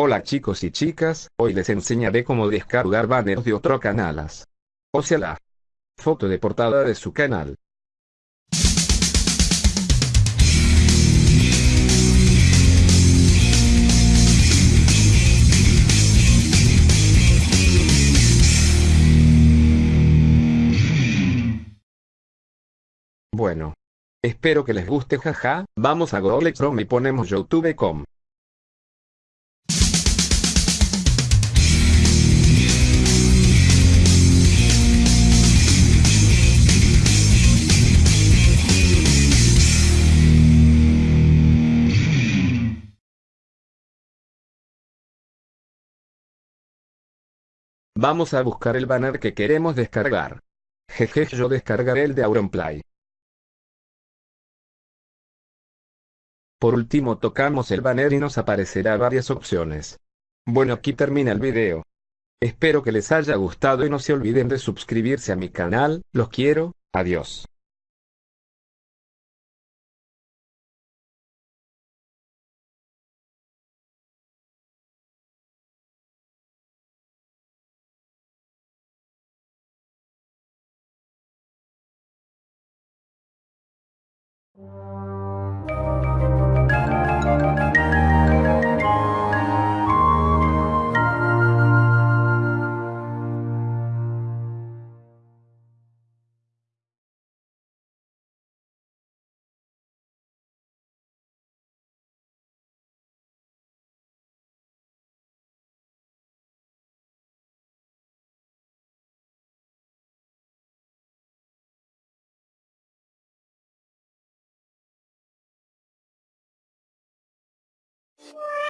Hola chicos y chicas, hoy les enseñaré cómo descargar banners de otro canalas. O sea la foto de portada de su canal. Bueno. Espero que les guste jaja, vamos a Google Chrome y ponemos youtube.com. Vamos a buscar el banner que queremos descargar. Jeje yo descargaré el de Auronplay. Por último tocamos el banner y nos aparecerá varias opciones. Bueno aquí termina el video. Espero que les haya gustado y no se olviden de suscribirse a mi canal, los quiero, adiós. Yeah.